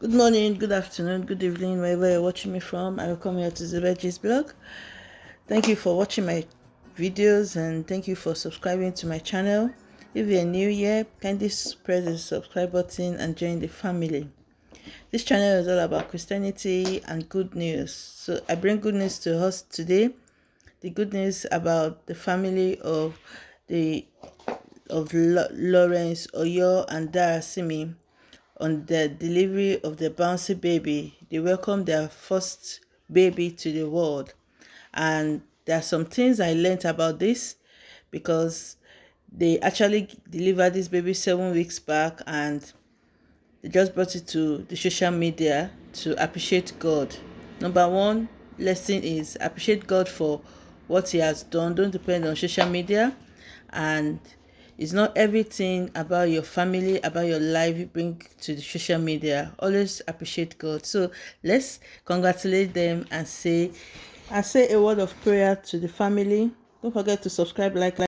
Good morning, good afternoon, good evening, wherever you're watching me from. I welcome you to the Veggies blog. Thank you for watching my videos and thank you for subscribing to my channel. If you're new here, kindly press the subscribe button and join the family. This channel is all about Christianity and good news. So I bring good news to us today. The good news about the family of the of Lawrence Oyor and Darasimi on the delivery of the bouncy baby. They welcomed their first baby to the world. And there are some things I learned about this because they actually delivered this baby seven weeks back and they just brought it to the social media to appreciate God. Number one lesson is appreciate God for what he has done. Don't depend on social media and it's not everything about your family, about your life you bring to the social media. Always appreciate God. So let's congratulate them and say, and say a word of prayer to the family. Don't forget to subscribe, like, like.